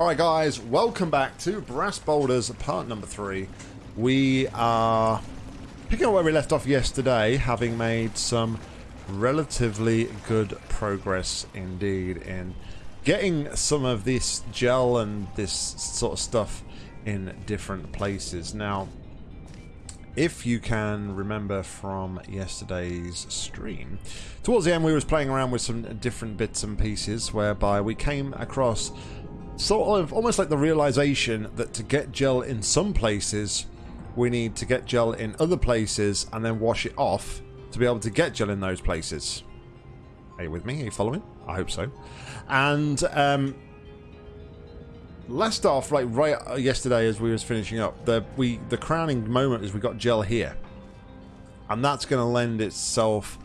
Alright guys, welcome back to Brass Boulders part number 3. We are picking up where we left off yesterday, having made some relatively good progress indeed in getting some of this gel and this sort of stuff in different places. Now, if you can remember from yesterday's stream, towards the end we was playing around with some different bits and pieces whereby we came across sort of almost like the realization that to get gel in some places we need to get gel in other places and then wash it off to be able to get gel in those places. Are you with me? Are you following? I hope so. And um, last off, like right yesterday as we was finishing up, the we the crowning moment is we got gel here, and that's going to lend itself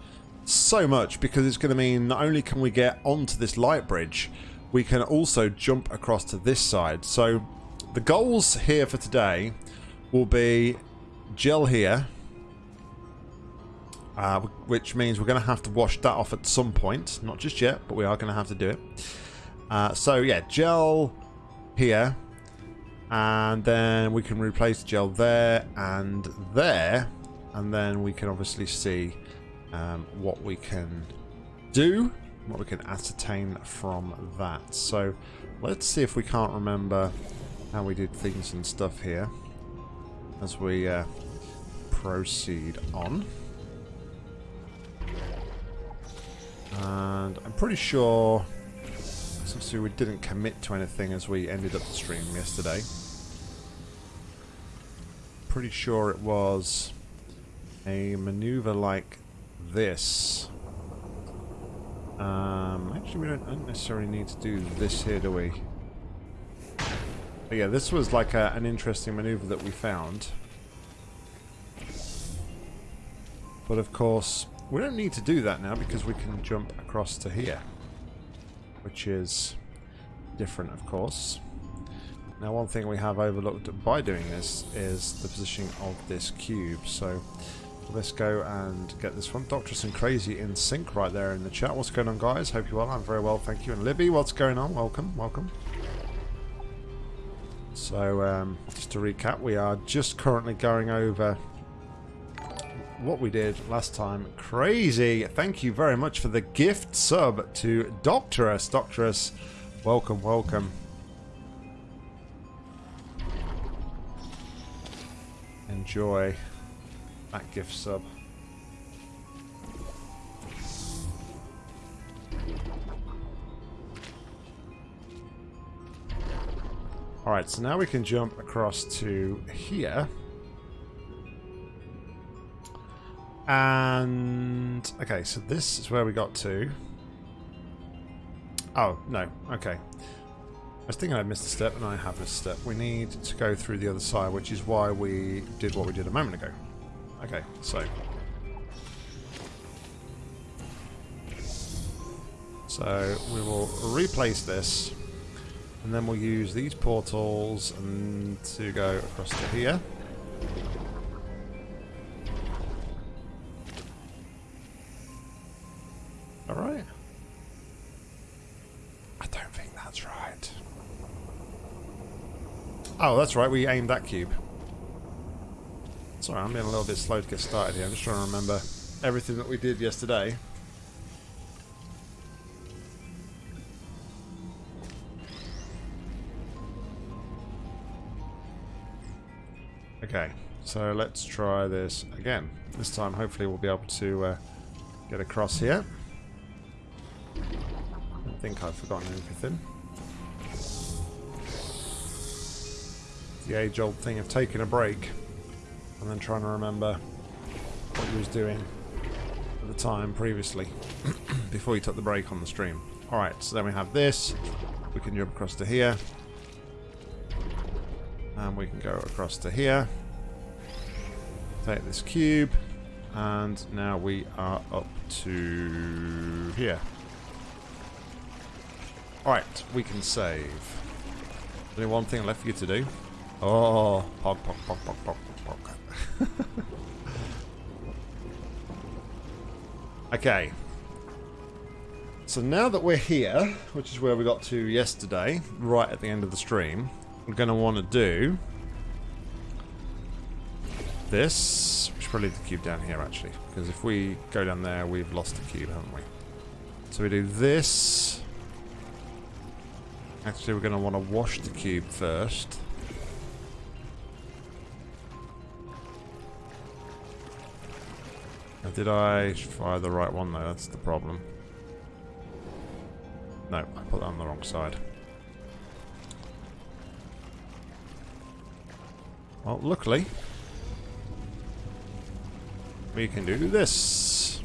so much because it's going to mean not only can we get onto this light bridge, we can also jump across to this side. So the goals here for today will be gel here, uh, which means we're going to have to wash that off at some point. Not just yet, but we are going to have to do it. Uh, so yeah, gel here, and then we can replace gel there and there, and then we can obviously see um, what we can do, what we can ascertain from that. So let's see if we can't remember how we did things and stuff here as we uh, proceed on. And I'm pretty sure obviously we didn't commit to anything as we ended up the stream yesterday. Pretty sure it was a maneuver like this. Um, actually, we don't necessarily need to do this here, do we? But yeah, this was like a, an interesting maneuver that we found. But of course, we don't need to do that now because we can jump across to here which is different, of course. Now, one thing we have overlooked by doing this is the positioning of this cube. So let's go and get this one. Doctress and Crazy in sync right there in the chat. What's going on, guys? Hope you're well. I'm very well, thank you. And Libby, what's going on? Welcome, welcome. So, um, just to recap, we are just currently going over what we did last time. Crazy. Thank you very much for the gift sub to Doctorus. Doctorus, welcome, welcome. Enjoy that gift sub. Alright, so now we can jump across to here. And... Okay, so this is where we got to. Oh, no. Okay. I was thinking I missed a step, and I have missed a step. We need to go through the other side, which is why we did what we did a moment ago. Okay, so... So we will replace this, and then we'll use these portals and to go across to here. Alright. I don't think that's right. Oh, that's right, we aimed that cube. Sorry, I'm being a little bit slow to get started here. I'm just trying to remember everything that we did yesterday. Okay, so let's try this again. This time, hopefully, we'll be able to uh, get across here I think I've forgotten everything. The age-old thing of taking a break and then trying to remember what he was doing at the time previously before he took the break on the stream. Alright, so then we have this. We can jump across to here. And we can go across to here. Take this cube. And now we are up to here. Alright, we can save. Only one thing left for you to do. Oh, pog, pog, pog, pog, pog. okay. So now that we're here, which is where we got to yesterday, right at the end of the stream, we're going to want to do this. We should probably leave the cube down here, actually. Because if we go down there, we've lost the cube, haven't we? So we do this. Actually, we're going to want to wash the cube first. Did I fire the right one though? That's the problem. No, I put that on the wrong side. Well, luckily, we can do this.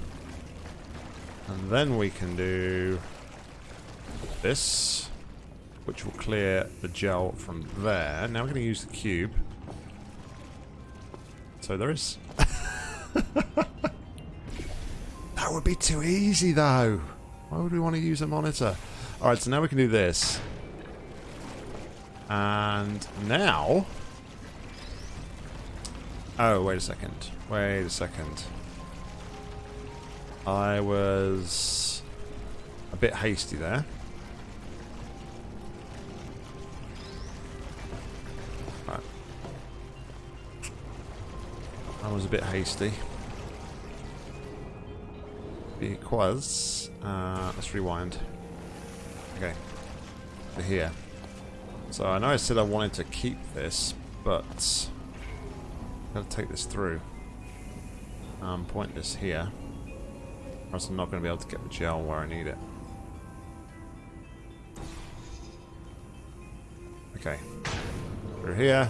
And then we can do this, which will clear the gel from there. Now we're going to use the cube. So there is. that would be too easy, though. Why would we want to use a monitor? Alright, so now we can do this. And now... Oh, wait a second. Wait a second. I was a bit hasty there. Right. I was a bit hasty. Because... Uh, let's rewind. Okay. To here. So I know I said I wanted to keep this, but... I've got to take this through. Um, point this here. Or else I'm not going to be able to get the gel where I need it. Okay. Through here.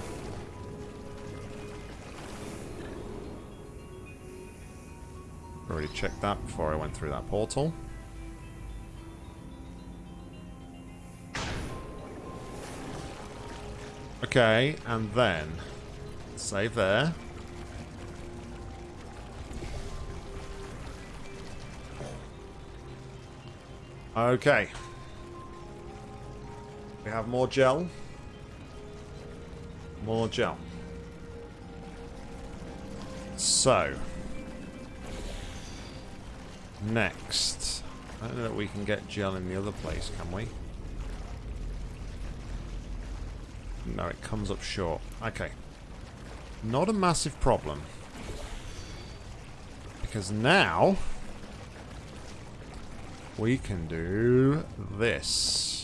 Already checked that before I went through that portal. Okay, and then save there. Okay. We have more gel. More gel. So. Next. I don't know that we can get gel in the other place, can we? No, it comes up short. Okay. Not a massive problem. Because now... We can do this.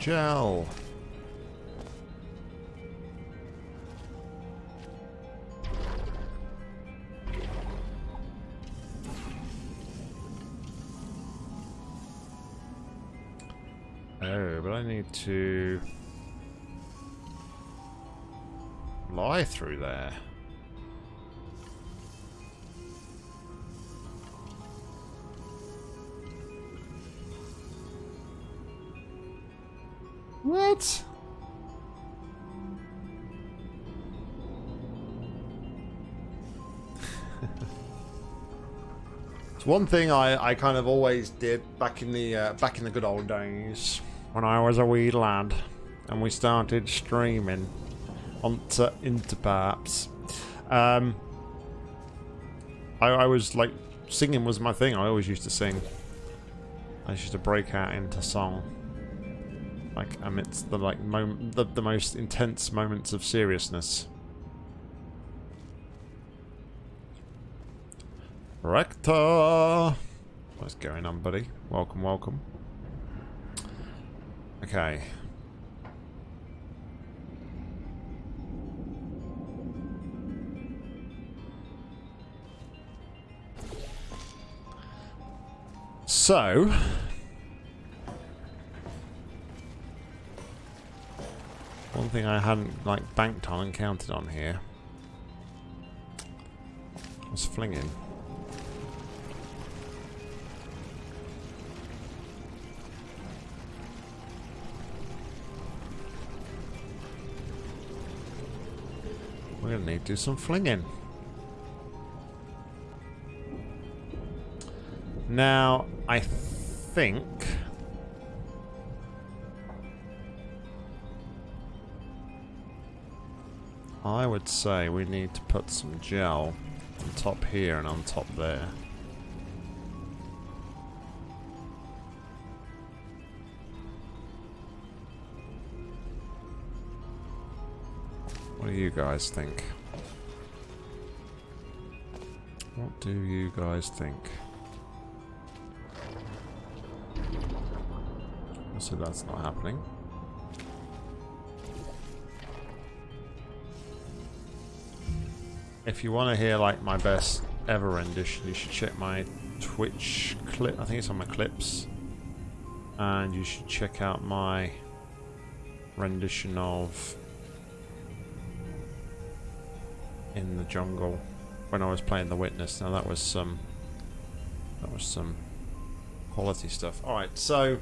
Gel. Oh, but I need to lie through there. It's one thing I, I kind of always did back in the uh, back in the good old days when I was a wee lad and we started streaming onto into perhaps. Um, I, I was like singing was my thing. I always used to sing. I used to break out into song like amidst the like moment the, the most intense moments of seriousness. Rector! What's going on, buddy? Welcome, welcome. Okay. So, One thing I hadn't like banked on and counted on here was flinging. To need to do some flinging. Now, I think... I would say we need to put some gel on top here and on top there. What do you guys think? What do you guys think? So that's not happening. If you want to hear like my best ever rendition, you should check my Twitch clip. I think it's on my clips. And you should check out my rendition of in the jungle when I was playing The Witness. Now that was some that was some quality stuff. All right, so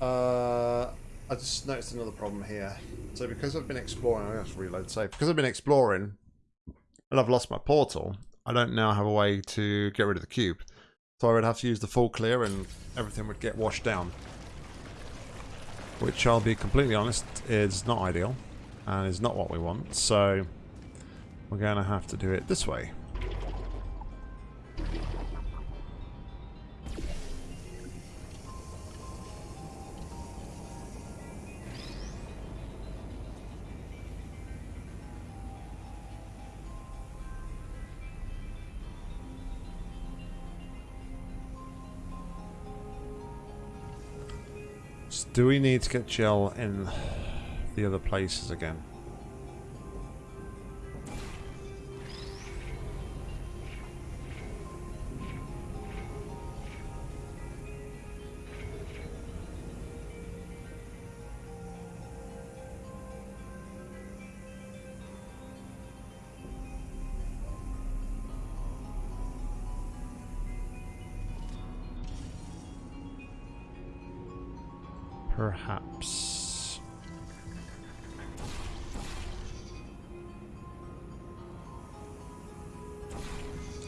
uh, I just noticed another problem here. So because I've been exploring, I have to reload safe. Because I've been exploring and I've lost my portal, I don't now have a way to get rid of the cube. So I would have to use the full clear and everything would get washed down. Which I'll be completely honest is not ideal and is not what we want. So we're going to have to do it this way. Do we need to get gel in the other places again?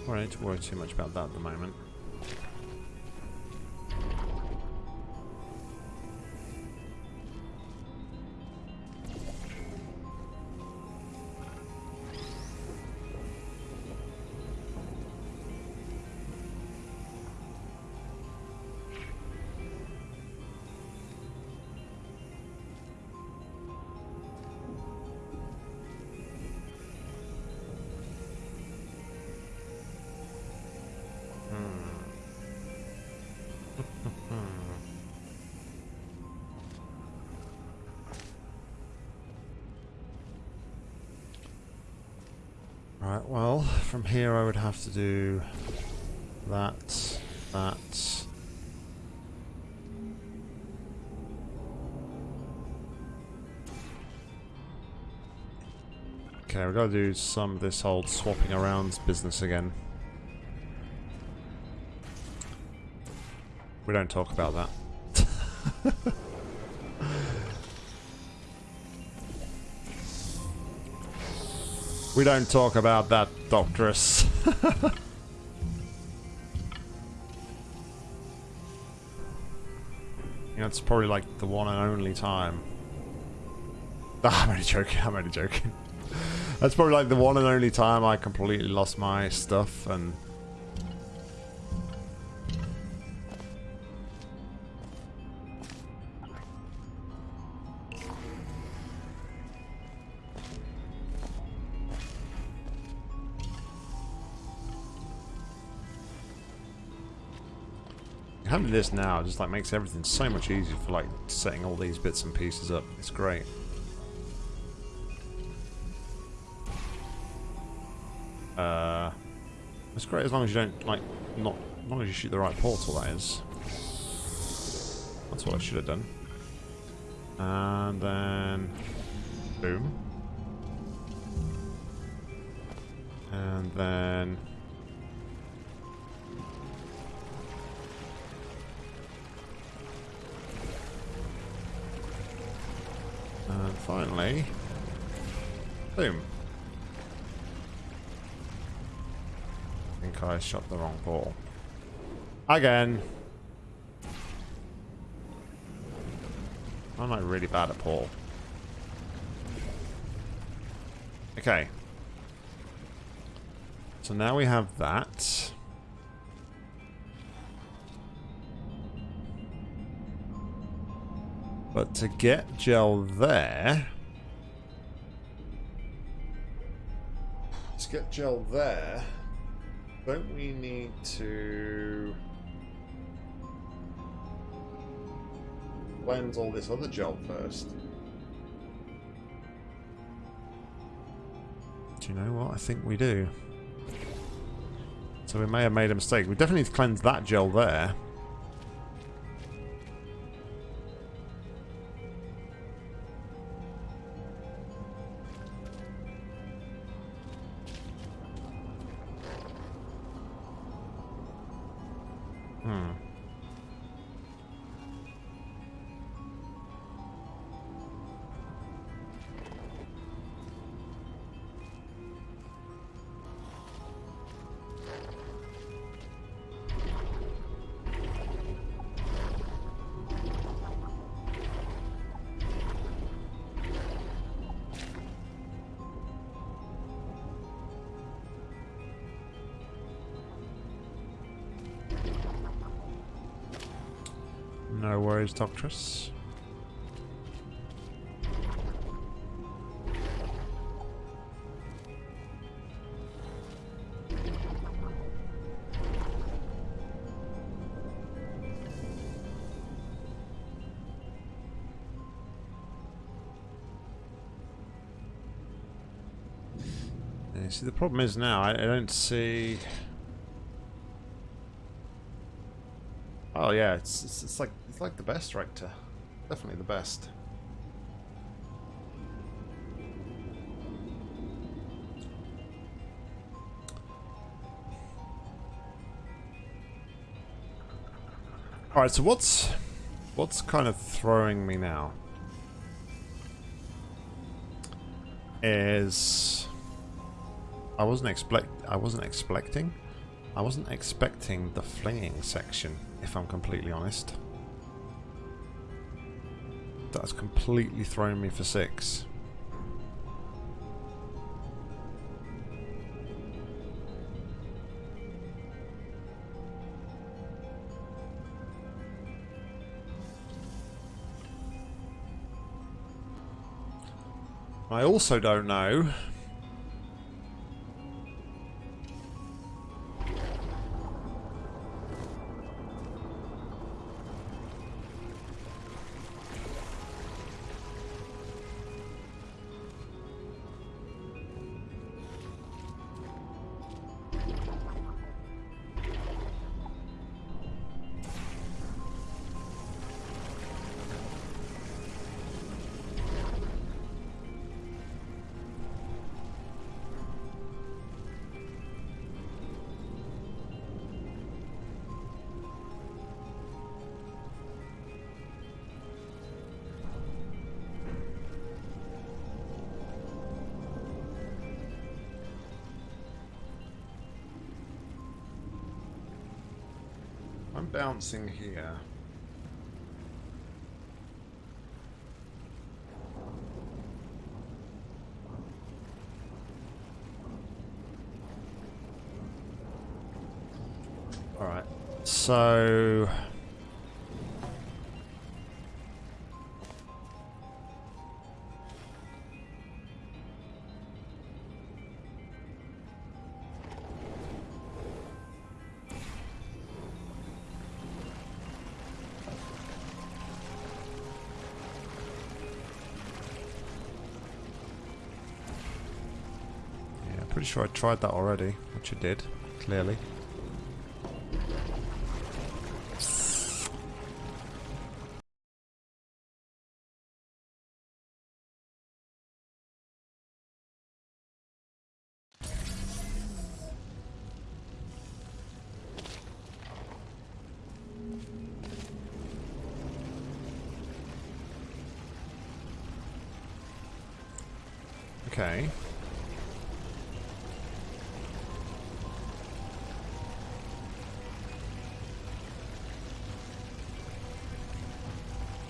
To worry too much about that at the moment. Here I would have to do that, that. Okay, we've got to do some of this old swapping around business again. We don't talk about that. We don't talk about that, Doctress. you know, it's probably like the one and only time. Ah, I'm only joking, I'm only joking. That's probably like the one and only time I completely lost my stuff and this now just like makes everything so much easier for like setting all these bits and pieces up. It's great. Uh, it's great as long as you don't like not as long as you shoot the right portal. That is. That's what I should have done. And then, boom. And then. Finally... Boom. I think I shot the wrong ball. Again. I'm like really bad at Paul. Okay. So now we have that. But to get gel there... To get gel there, don't we need to... Blend all this other gel first? Do you know what? I think we do. So we may have made a mistake. We definitely need to cleanse that gel there. Doctress. See, the problem is now I, I don't see. Oh yeah, it's, it's it's like it's like the best rector, definitely the best. All right, so what's what's kind of throwing me now is I wasn't expect I wasn't expecting I wasn't expecting the flinging section, if I'm completely honest. That's completely thrown me for six. I also don't know bouncing here. Alright, so... sure I tried that already, which I did, clearly.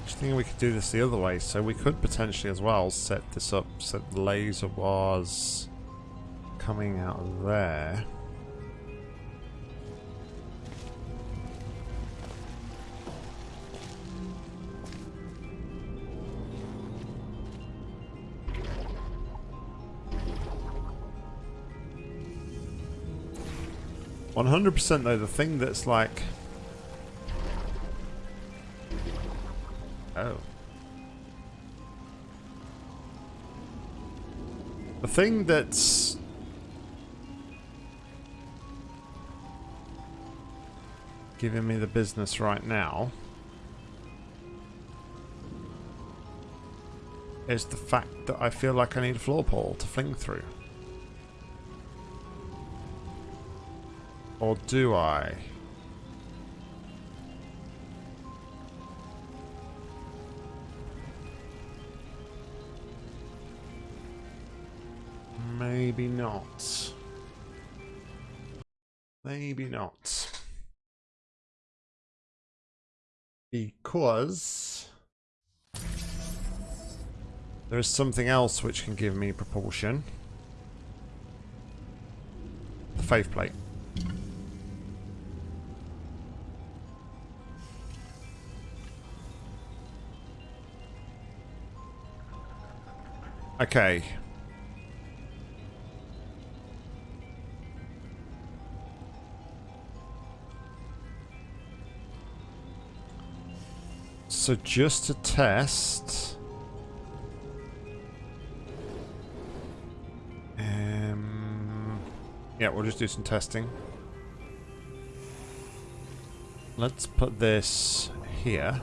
Thinking we could do this the other way, so we could potentially as well set this up so the laser was coming out of there. One hundred percent though, the thing that's like The thing that's... giving me the business right now is the fact that I feel like I need a floor pole to fling through. Or do I? Maybe not. Maybe not. Because there is something else which can give me propulsion. The faith plate. Okay. So just to test... Um, yeah, we'll just do some testing. Let's put this here.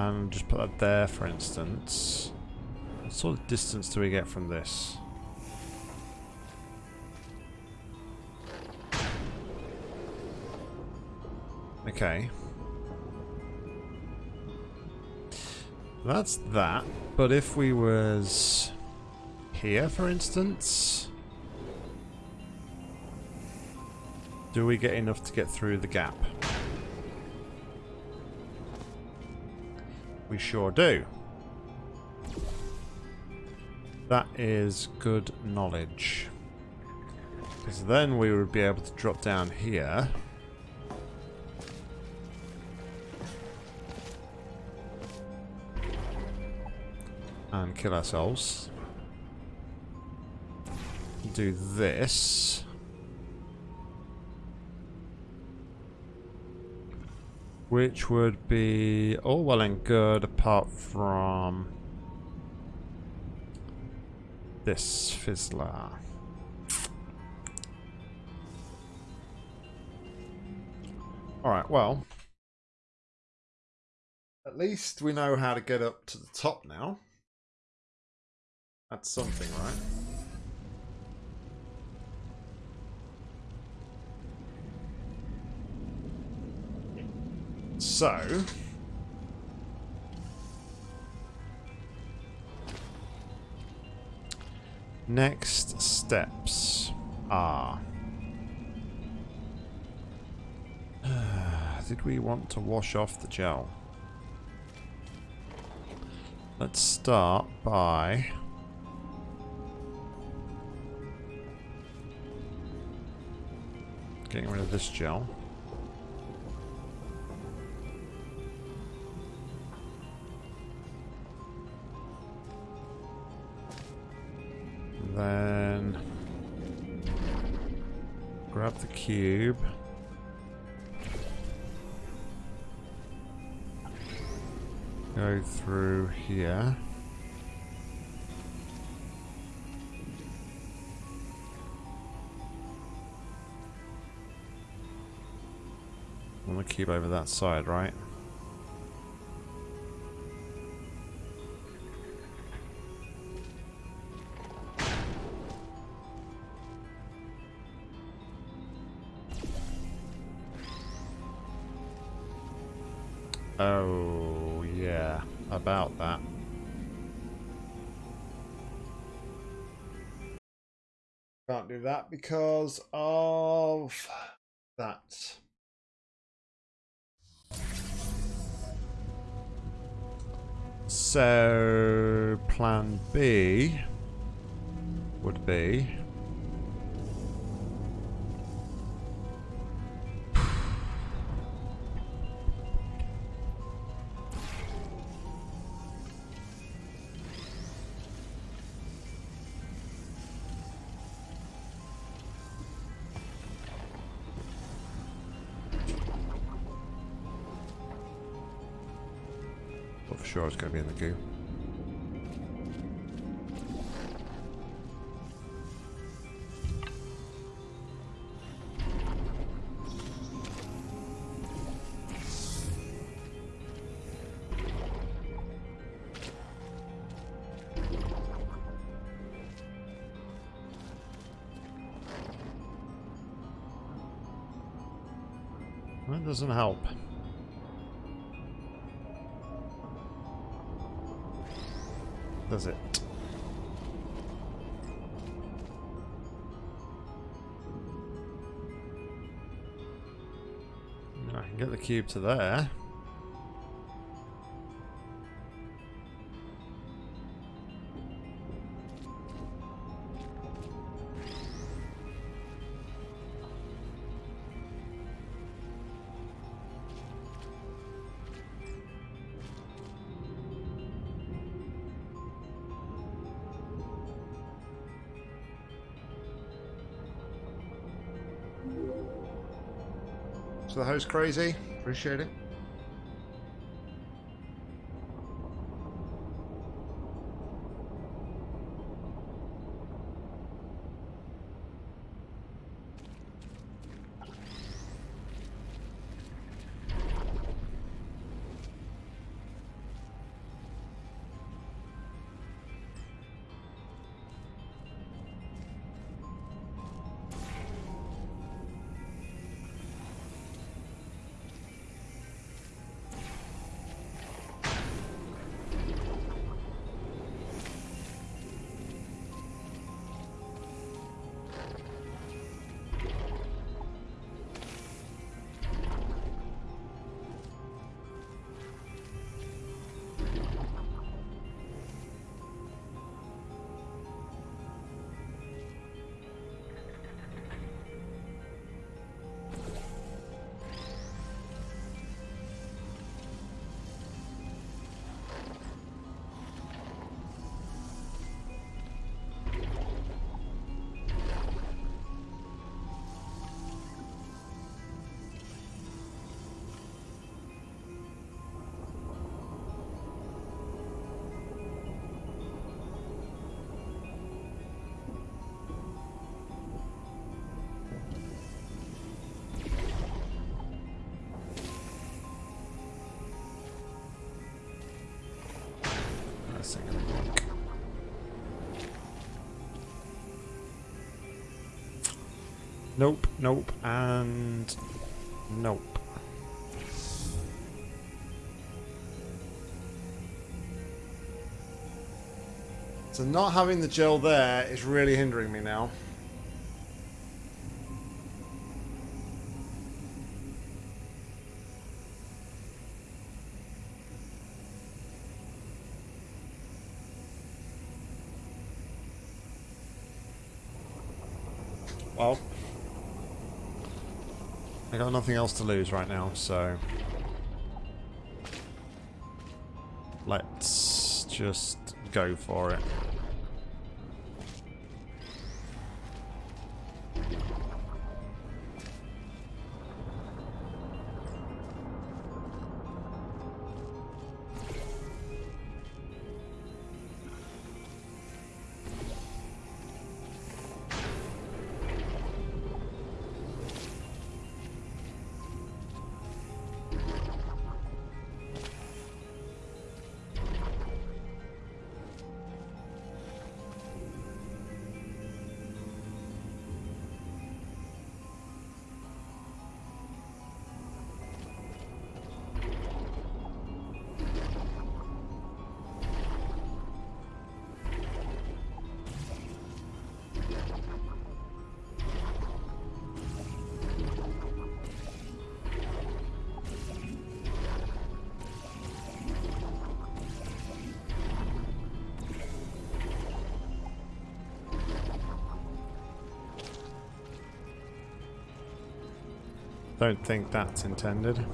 And just put that there, for instance. What sort of distance do we get from this? Okay. That's that. But if we was here, for instance... Do we get enough to get through the gap? We sure do. That is good knowledge. Because then we would be able to drop down here. And kill ourselves. Do this. Which would be all well and good apart from this fizzler. Alright, well. At least we know how to get up to the top now. That's something, right? So... Next steps are... Did we want to wash off the gel? Let's start by... Getting rid of this gel. Then grab the cube. Go through here. I'm gonna keep over that side, right? Can't do that because of that. So, plan B would be... Sure it's going to be in the goo. Cube to there. So the host crazy. Appreciate it. Nope, nope, and nope. So not having the gel there is really hindering me now. Well, I got nothing else to lose right now, so let's just go for it. Don't think that's intended.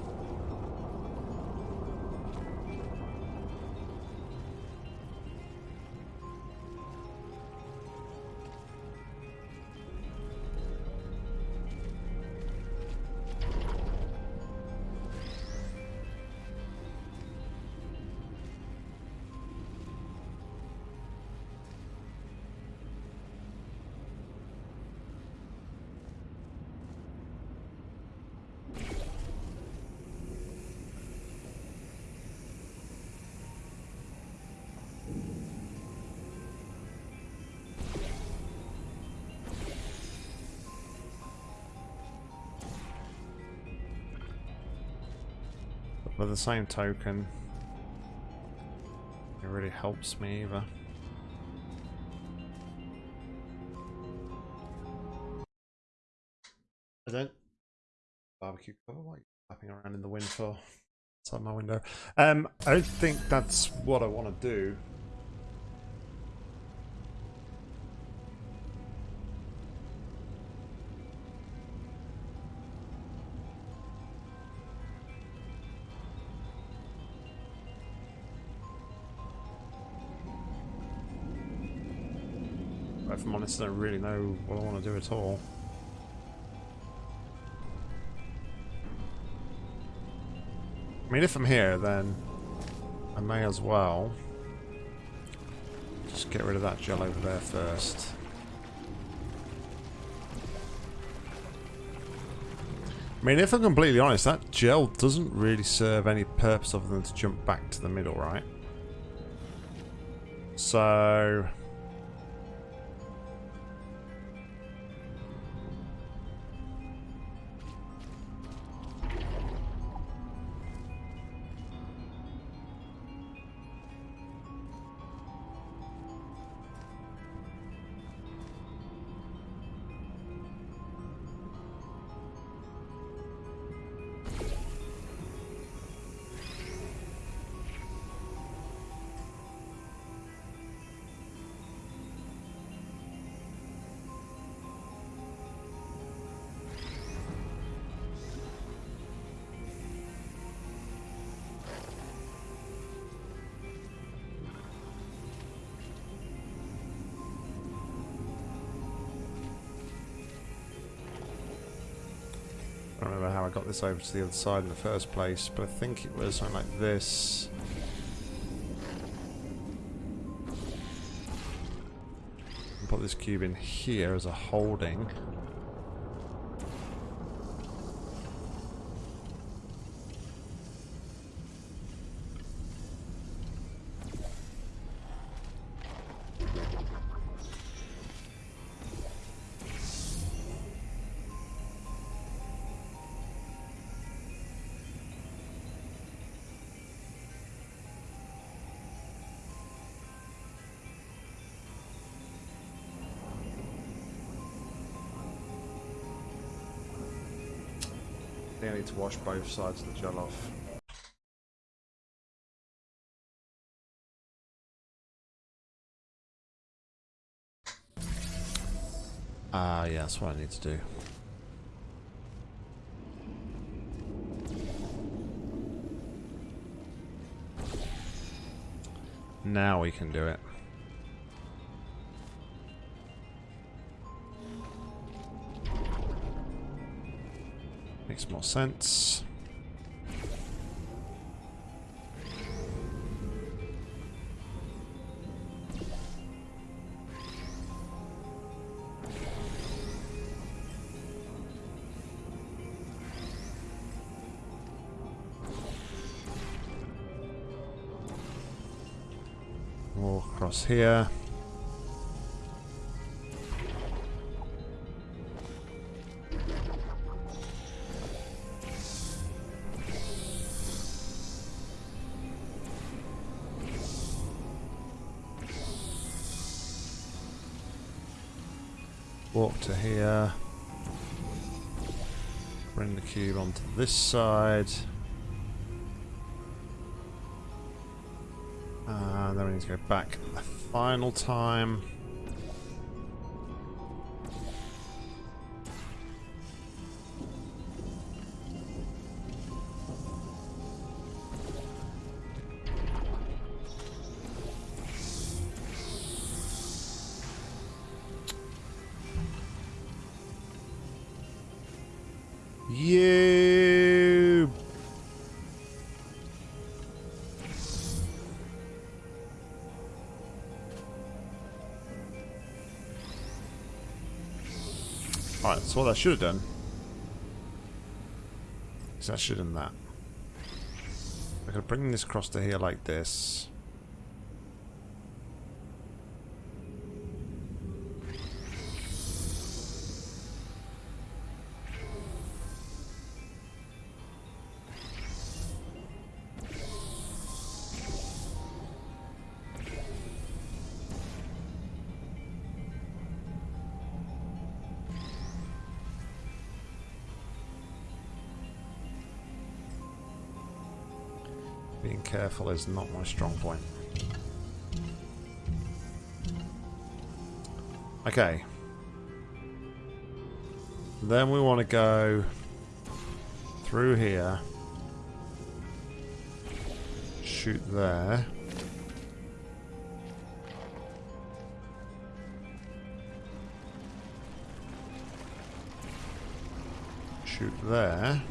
The same token, it really helps me either. I don't barbecue cover like flapping around in the wind for outside my window. Um, I don't think that's what I want to do. Honest, I don't really know what I want to do at all. I mean, if I'm here, then I may as well just get rid of that gel over there first. I mean, if I'm completely honest, that gel doesn't really serve any purpose other than to jump back to the middle, right? So... don't remember how I got this over to the other side in the first place, but I think it was something like this. Put this cube in here as a holding. Need to wash both sides of the gel off. Ah, uh, yeah, that's what I need to do. Now we can do it. Makes more sense. Walk across here. This side. And then we need to go back a final time. What I should have done is I should have done that. I could bring this across to here like this. Being is not my strong point. Okay. Then we want to go through here. Shoot there. Shoot there.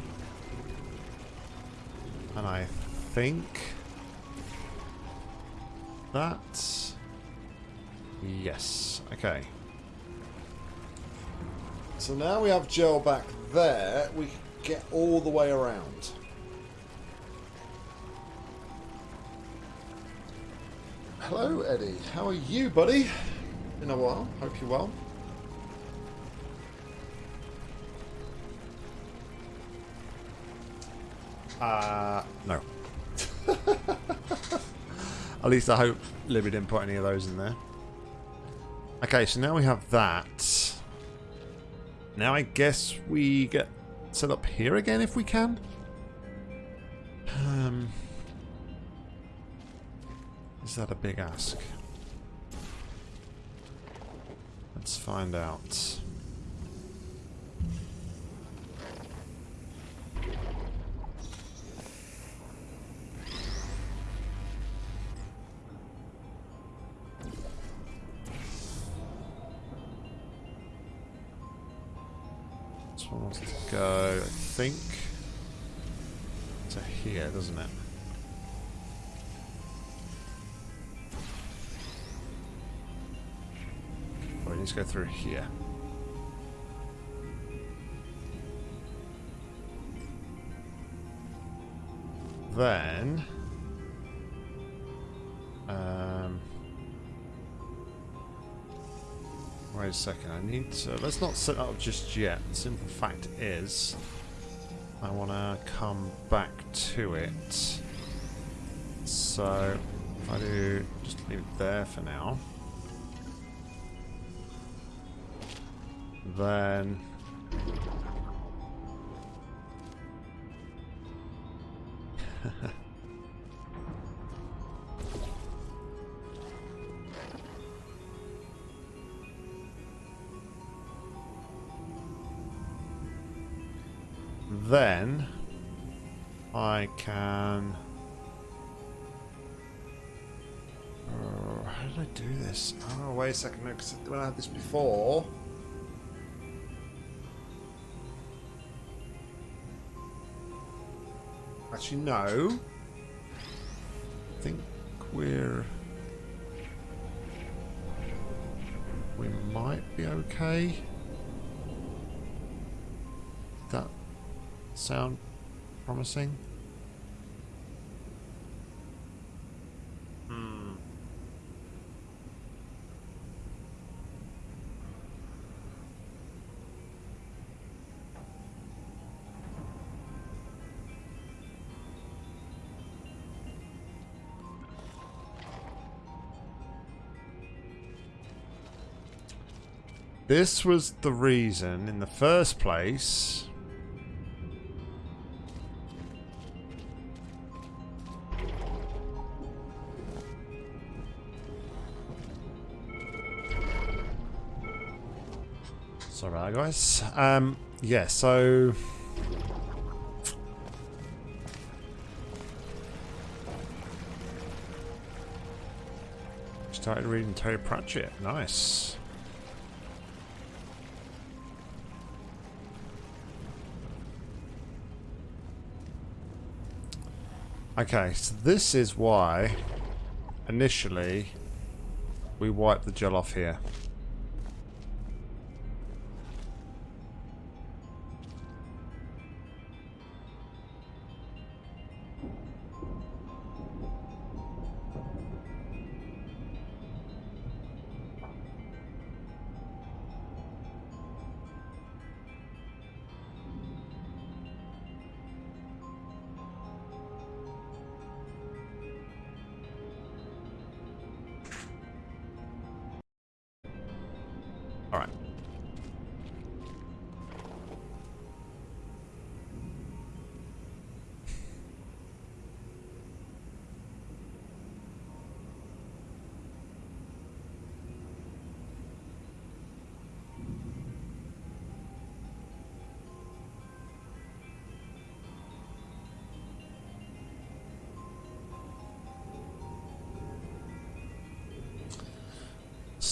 And I think that. Yes okay. So now we have gel back there we get all the way around. Hello Eddie. How are you buddy? In a while. Hope you're well At least I hope Libby didn't put any of those in there. Okay, so now we have that. Now I guess we get set up here again if we can. Um, is that a big ask? Let's find out. Go through here. Then... Um... Wait a second, I need to... Let's not set up just yet. The simple fact is... I want to come back to it. So, if I do... Just leave it there for now. Then Actually, no. I think we're. We might be okay. That sound promising? This was the reason, in the first place, Sorry about that, guys. Um, yeah, so... Started reading Terry Pratchett. Nice. Okay, so this is why initially we wipe the gel off here.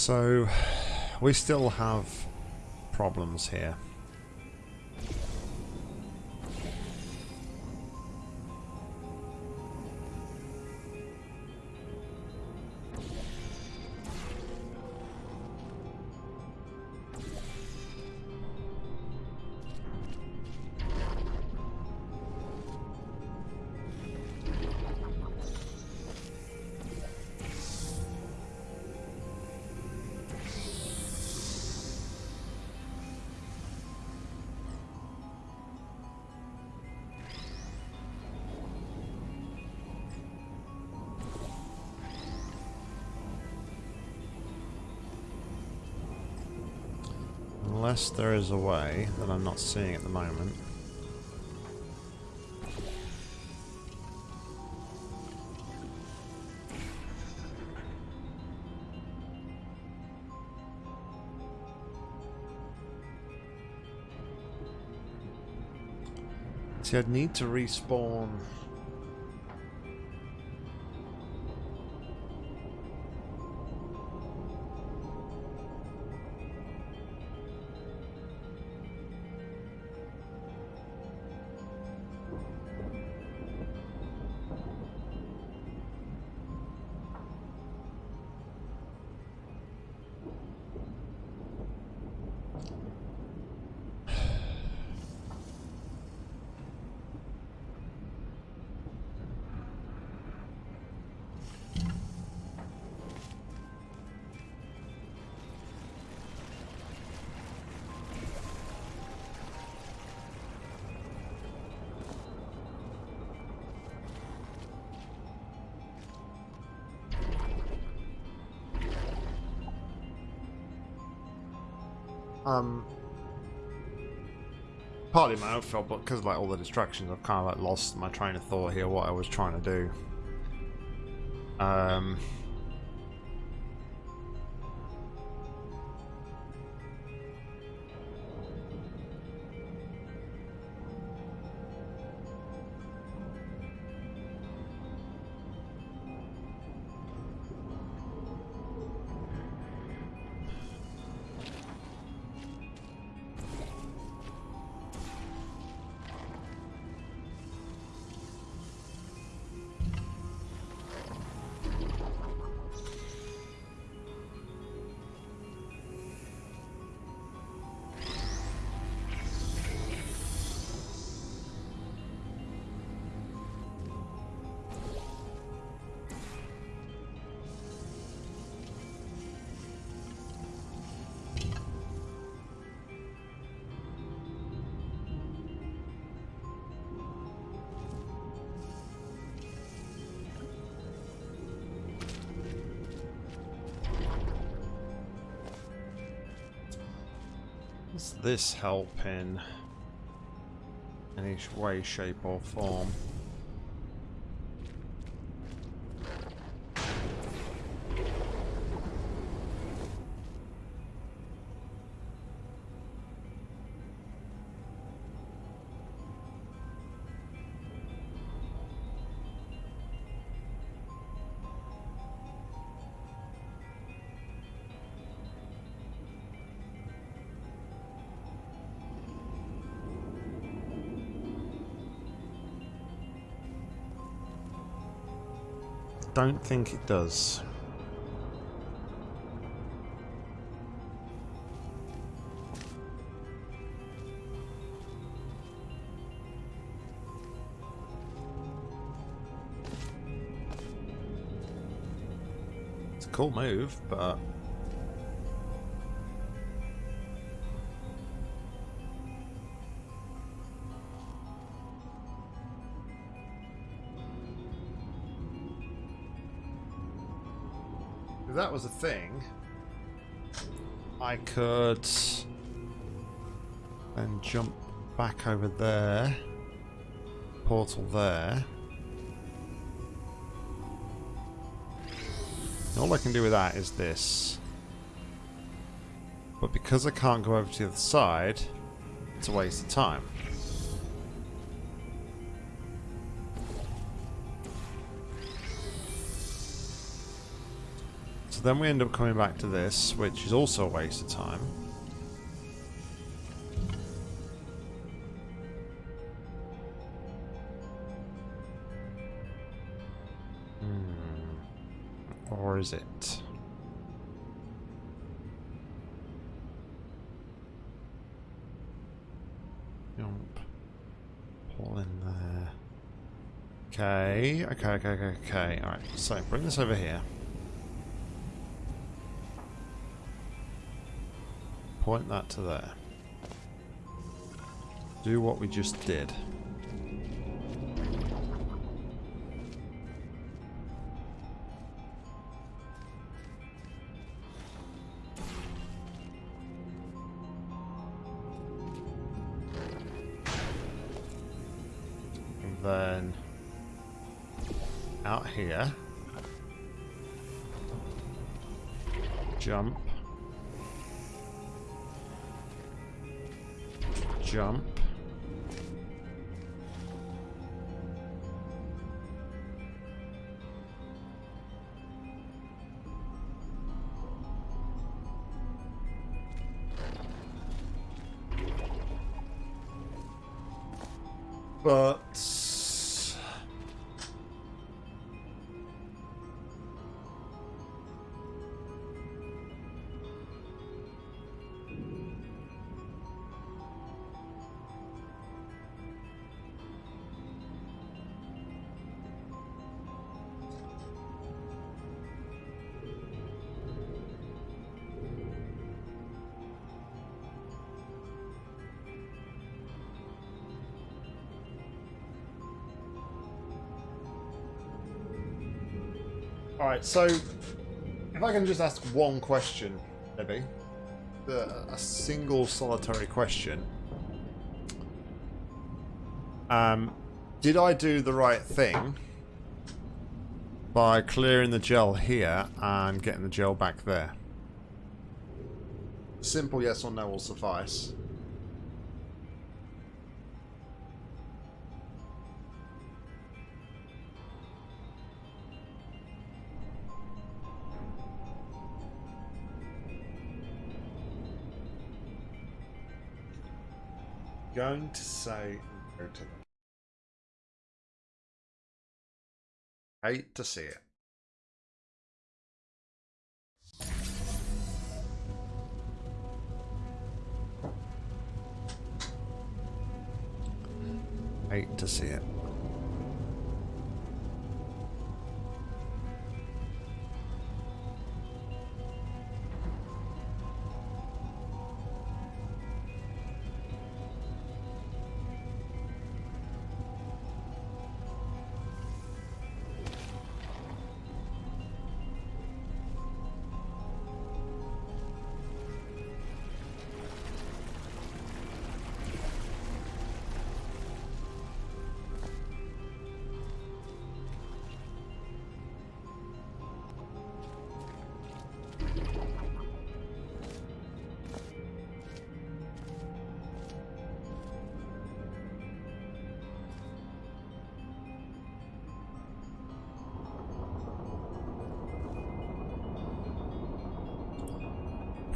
So, we still have problems here. Unless there is a way that I'm not seeing at the moment. See, I'd need to respawn own fault, but because like all the distractions, I've kind of like lost my train of thought here. What I was trying to do. Um. This help in any way, shape or form? Don't think it does. It's a cool move, but was a thing, I could then jump back over there, portal there. All I can do with that is this. But because I can't go over to the other side, it's a waste of time. Then we end up coming back to this, which is also a waste of time. Hmm. Or is it? Jump. Pull in there. Okay, okay, okay, okay, okay. Alright, so bring this over here. Point that to there. Do what we just did. Jump. Alright, so if I can just ask one question, maybe. A single solitary question. Um, did I do the right thing by clearing the gel here and getting the gel back there? Simple yes or no will suffice. Going to say no to them. Hate to see it. Hate to see it.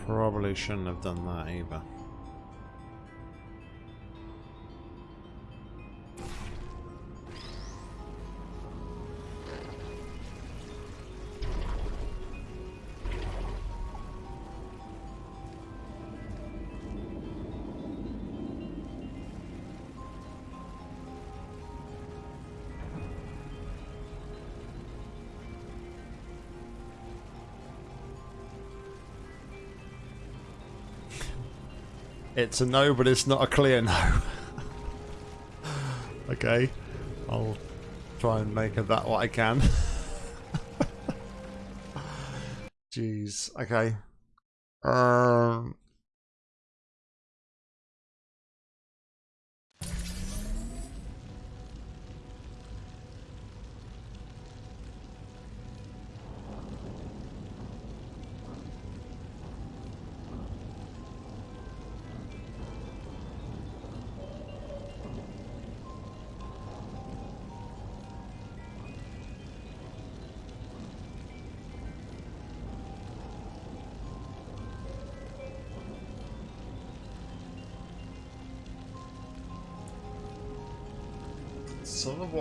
Probably shouldn't have done that either. It's a no, but it's not a clear no. okay. I'll try and make of that what I can. Jeez. Okay. Um.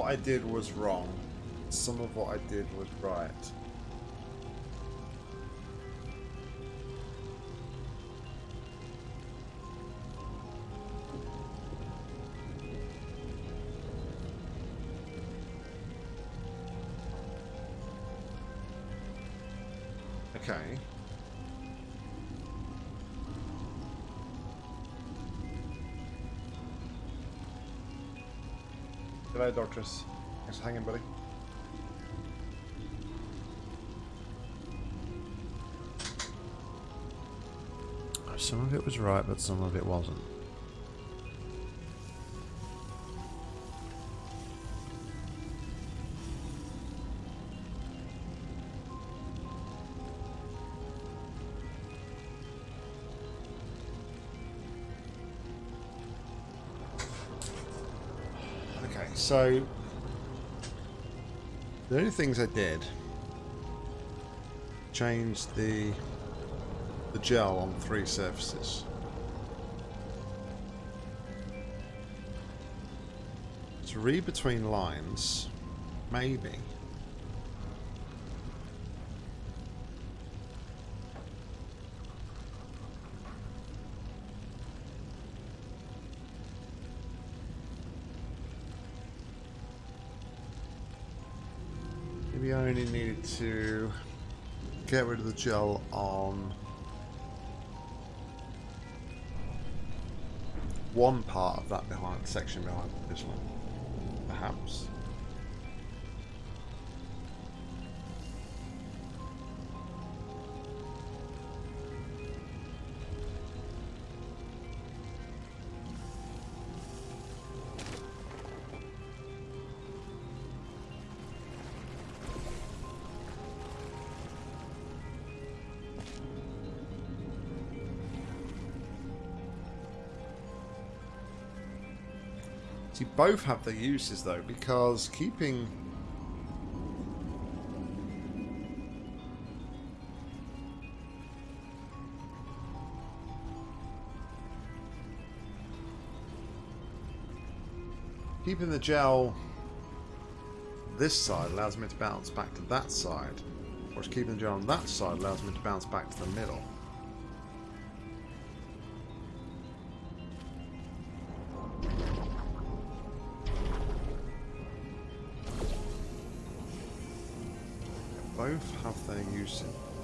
What I did was wrong. Some of what I did was right. G'day, Doctress. Thanks for hanging, buddy. Some of it was right, but some of it wasn't. So the only things I did changed the the gel on three surfaces. To read between lines, maybe. Maybe to get rid of the gel on one part of that behind section behind this one, perhaps. Both have their uses though, because keeping keeping the gel this side allows me to bounce back to that side, whereas keeping the gel on that side allows me to bounce back to the middle. Both have their use in.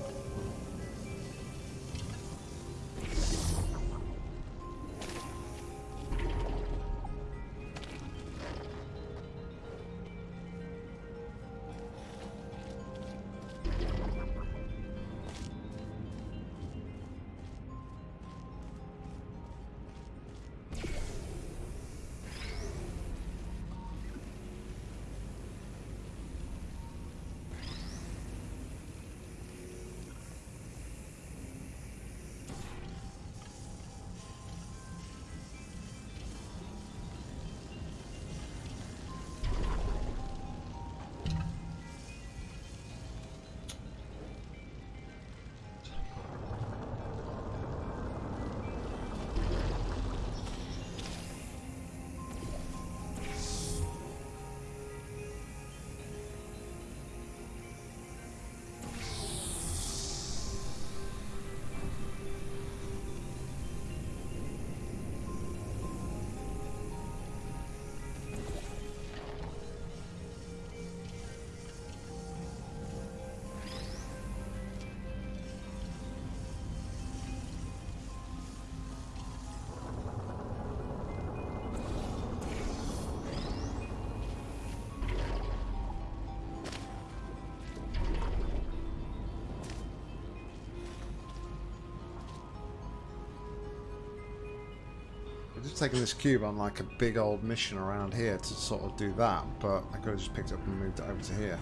Just taken this cube on like a big old mission around here to sort of do that, but I could have just picked it up and moved it over to here.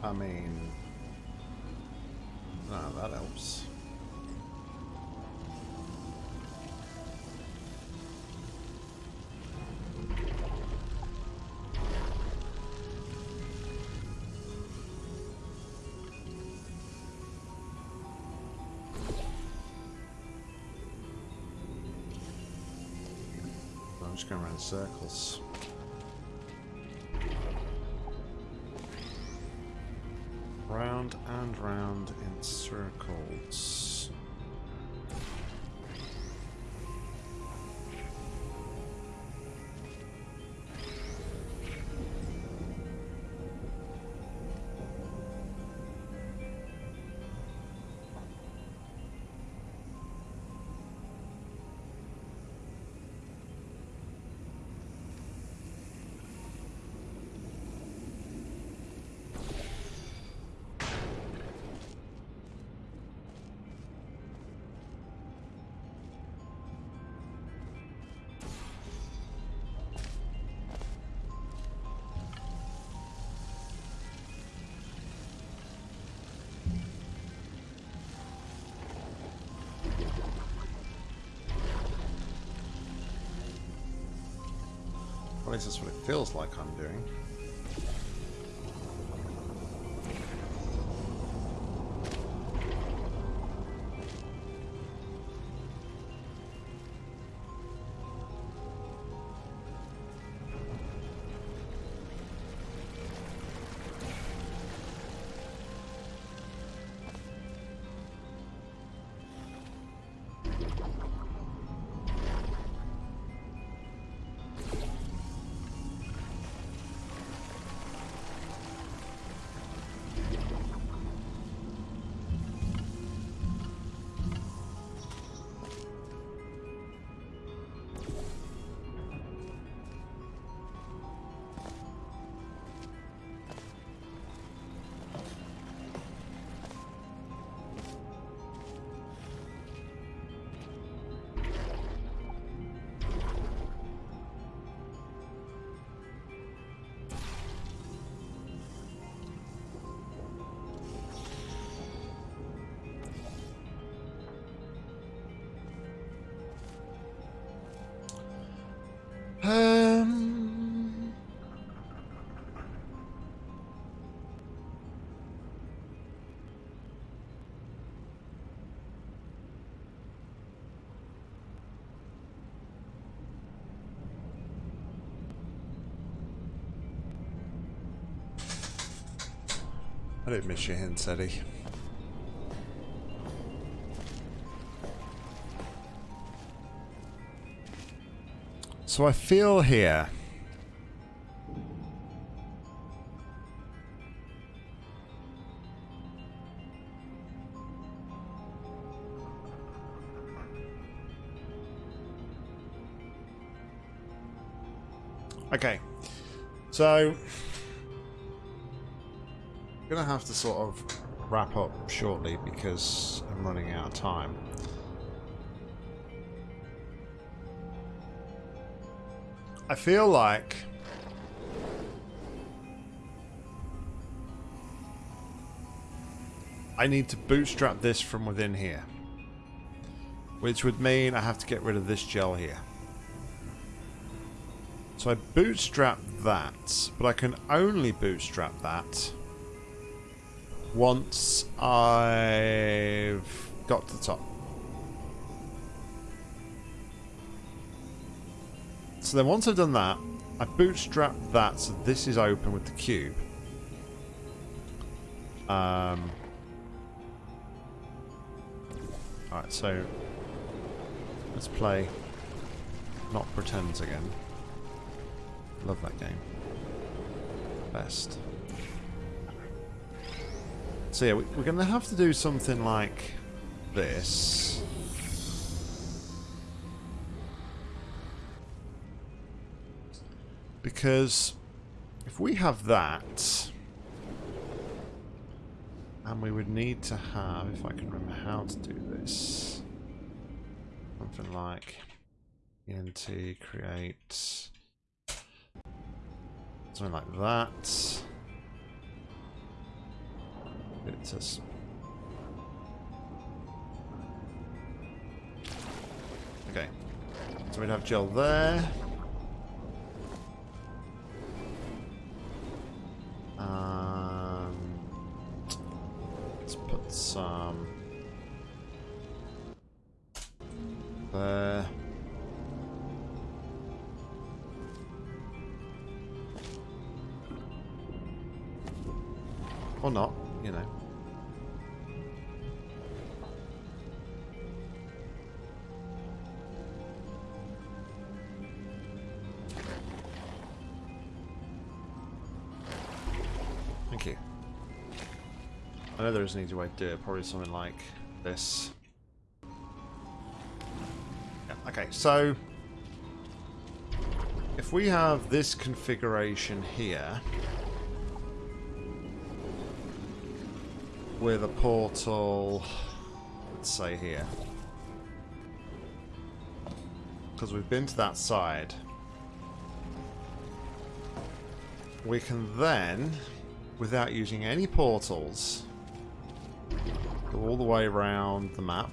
I mean, ah, that helps. I'm just going around in circles. Circles. Least that's what it feels like I'm doing. I don't miss your hints, Eddie. So I feel here... Okay. So... Going to have to sort of wrap up shortly because I'm running out of time. I feel like I need to bootstrap this from within here. Which would mean I have to get rid of this gel here. So I bootstrap that, but I can only bootstrap that once I've got to the top. So then once I've done that, I bootstrap that so this is open with the cube. Um, Alright, so let's play Not Pretends again. Love that game. Best. So yeah, we're going to have to do something like this. Because if we have that, and we would need to have, if I can remember how to do this, something like ent create something like that. Just Okay. So we'd have gel there. I there is an easy way to do it, probably something like this. Yeah, okay, so if we have this configuration here with a portal, let's say here, because we've been to that side, we can then without using any portals. All the way around the map.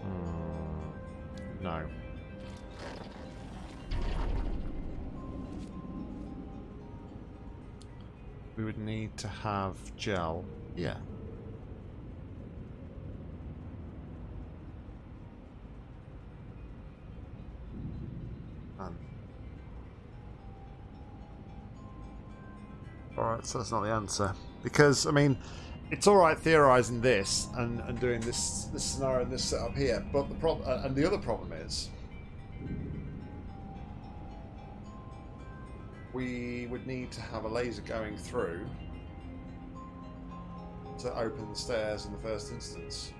Hmm. No. We would need to have gel. Yeah. So that's not the answer. Because, I mean, it's alright theorizing this and, and doing this this scenario and this setup here, but the problem uh, and the other problem is we would need to have a laser going through to open the stairs in the first instance.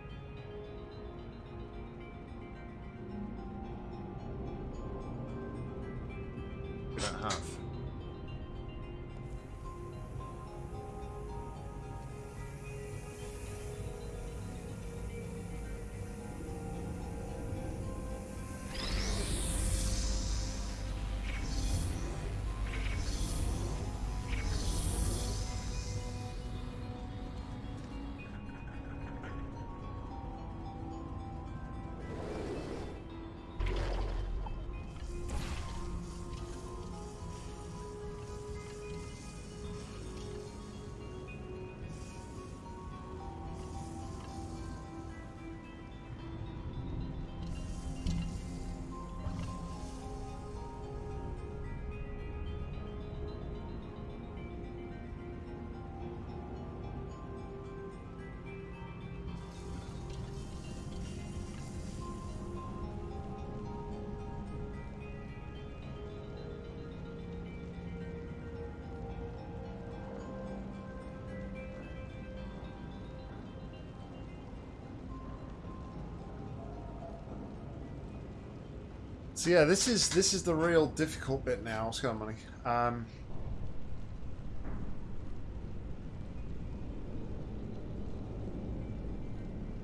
So yeah, this is this is the real difficult bit now. What's going on, money? Um,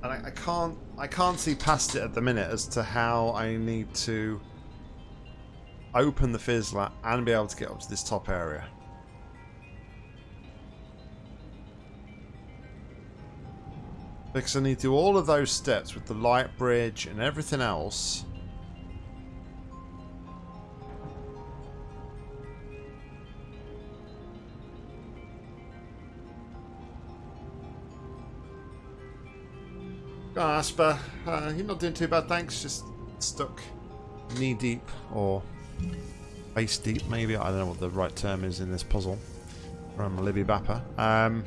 and I, I can't I can't see past it at the minute as to how I need to open the fizzler and be able to get up to this top area. Because I need to do all of those steps with the light bridge and everything else. Asper. Uh, you're not doing too bad, thanks. Just stuck knee deep or face deep, maybe. I don't know what the right term is in this puzzle from Libby Bapper. Um,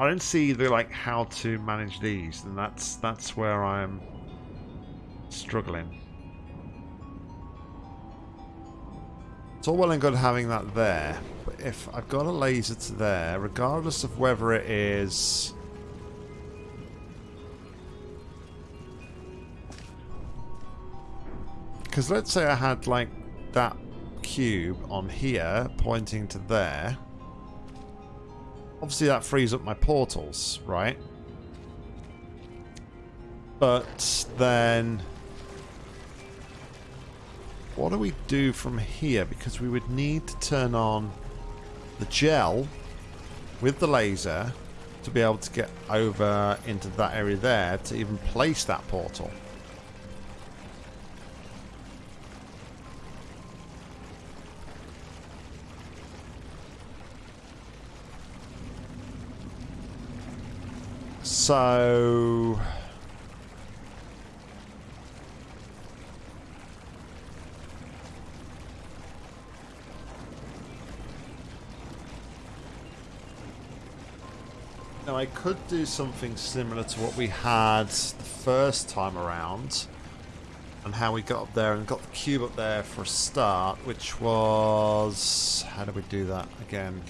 I don't see the like how to manage these, and that's that's where I'm struggling. It's all well and good having that there, but if I've got a laser to there, regardless of whether it is Because let's say I had, like, that cube on here pointing to there. Obviously that frees up my portals, right? But then... What do we do from here? Because we would need to turn on the gel with the laser to be able to get over into that area there to even place that portal. So... I could do something similar to what we had the first time around and how we got up there and got the cube up there for a start, which was... How do we do that again?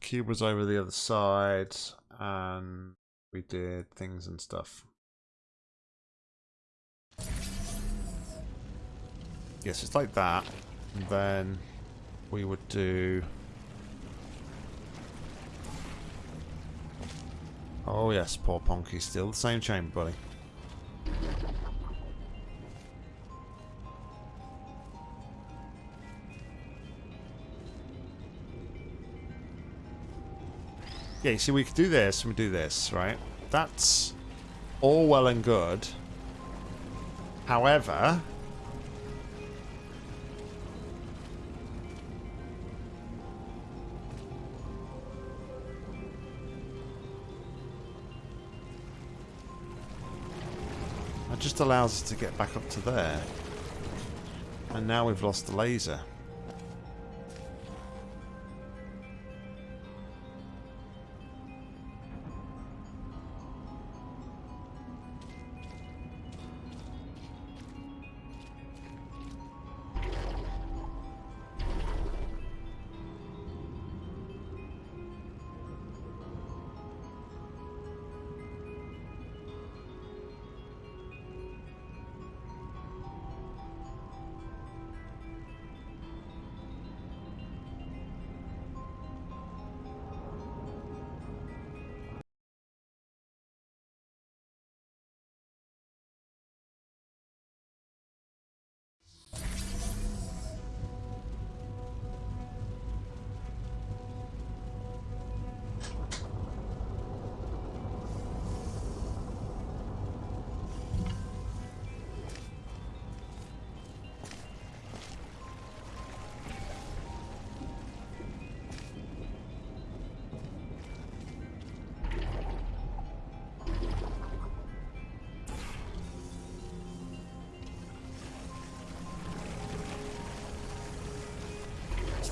cube was over the other side and we did things and stuff. Yes, it's like that. And then we would do... Oh yes, poor Ponky, still the same chamber, buddy. Yeah, you see, we could do this and we do this, right? That's all well and good. However... That just allows us to get back up to there. And now we've lost the laser.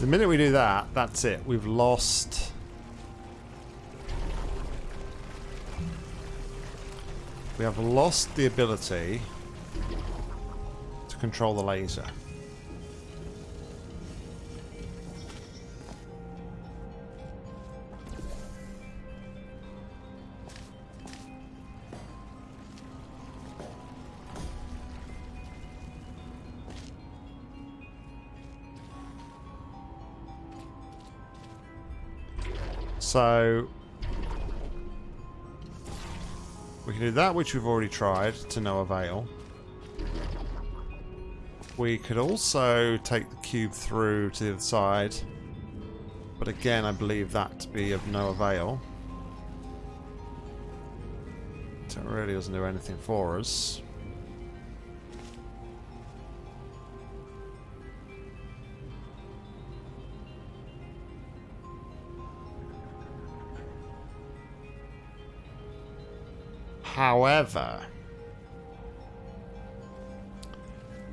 The minute we do that, that's it. We've lost... We have lost the ability to control the laser. So we can do that, which we've already tried to no avail. We could also take the cube through to the other side. But again, I believe that to be of no avail. So it really doesn't do anything for us. However,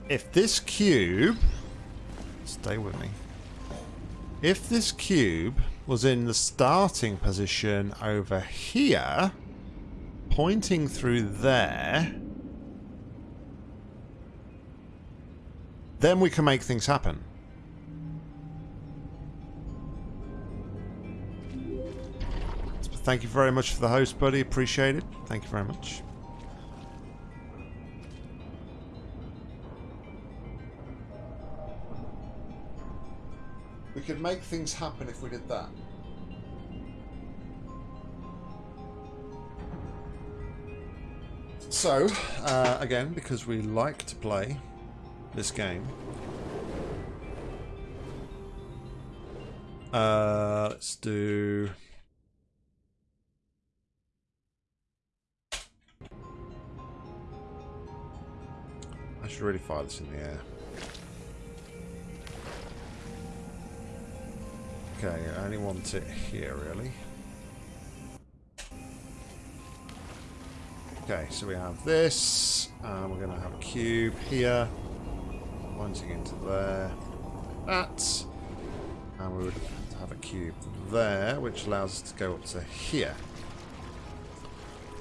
if this cube, stay with me, if this cube was in the starting position over here, pointing through there, then we can make things happen. Thank you very much for the host, buddy. Appreciate it. Thank you very much. We could make things happen if we did that. So, uh, again, because we like to play this game, uh, let's do should really fire this in the air. Okay, I only want it here, really. Okay, so we have this, and we're going to have a cube here, pointing into there, that, and we would have a cube there, which allows us to go up to here.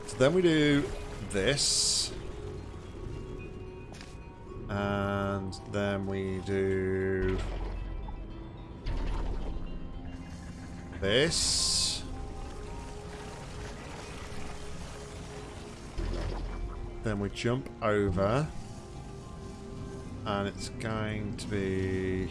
So then we do this, and then we do this. Then we jump over. And it's going to be...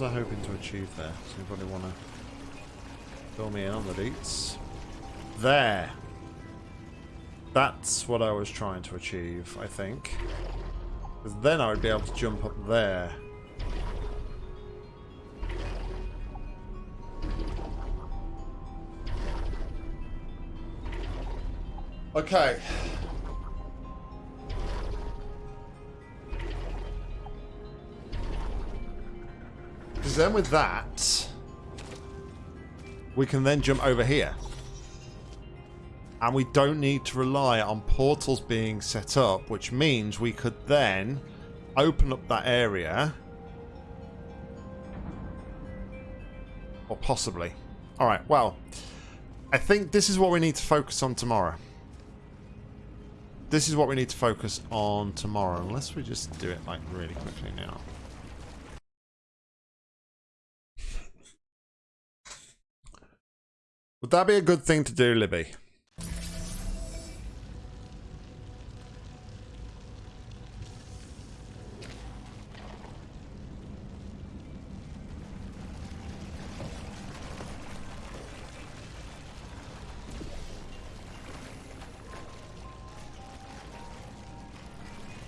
was I hoping to achieve there? Does anybody want to fill me in on the deets? There! That's what I was trying to achieve, I think. Because then I would be able to jump up there. Okay. Then with that, we can then jump over here. And we don't need to rely on portals being set up, which means we could then open up that area. Or possibly. Alright, well, I think this is what we need to focus on tomorrow. This is what we need to focus on tomorrow, unless we just do it like really quickly now. Would that be a good thing to do, Libby?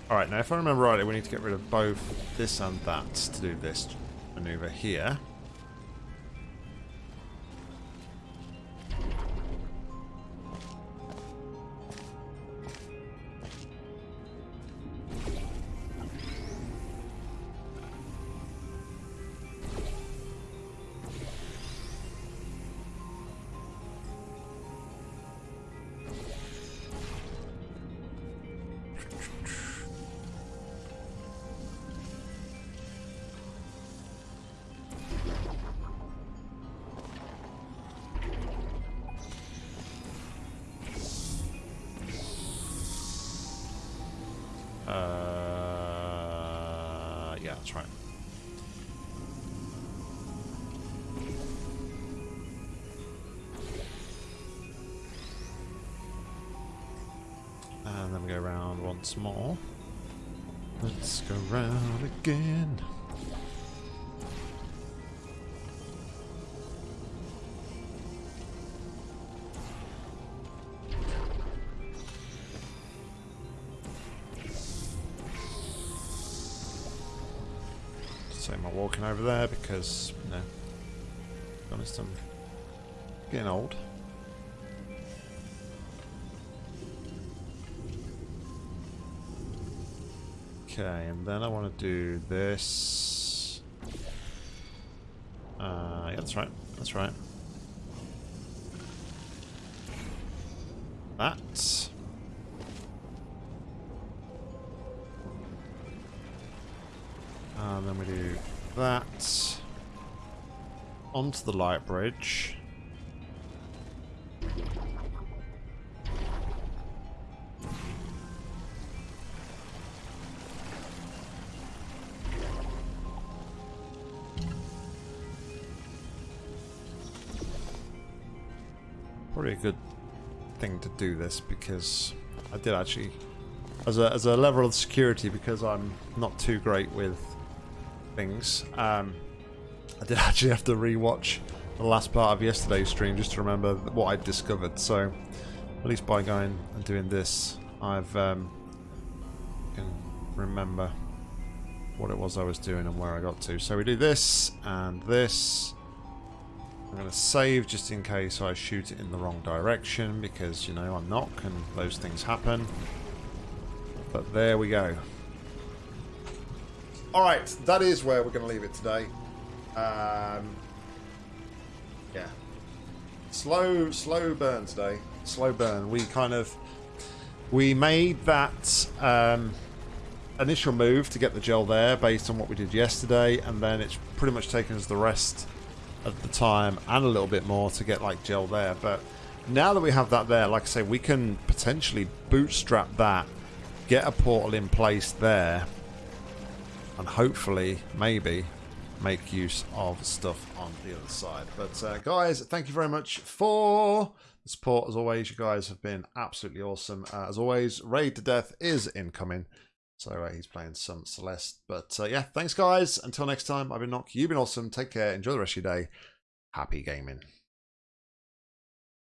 Alright, now if I remember rightly, we need to get rid of both this and that to do this maneuver here. Same my walking over there because, you know, to honest, I'm getting old. Okay, and then I want to do this. Uh, yeah, that's right. That's right. That. That. Onto the light bridge. Probably a good thing to do this because I did actually, as a, as a level of security, because I'm not too great with things, um, I did actually have to rewatch the last part of yesterday's stream just to remember what I'd discovered. So, at least by going and doing this, I've um, can remember what it was I was doing and where I got to. So we do this and this. I'm going to save just in case I shoot it in the wrong direction because, you know, I'm not and those things happen. But there we go. Alright, that is where we're going to leave it today. Um, yeah. Slow, slow burn today. Slow burn. We kind of... We made that um, initial move to get the gel there based on what we did yesterday and then it's pretty much taken us the rest of the time and a little bit more to get like gel there but now that we have that there like I say we can potentially bootstrap that get a portal in place there and hopefully maybe make use of stuff on the other side but uh, guys thank you very much for the support as always you guys have been absolutely awesome uh, as always raid to death is incoming so uh, he's playing some Celeste. But uh, yeah, thanks guys. Until next time, I've been Nock. You've been awesome. Take care. Enjoy the rest of your day. Happy gaming.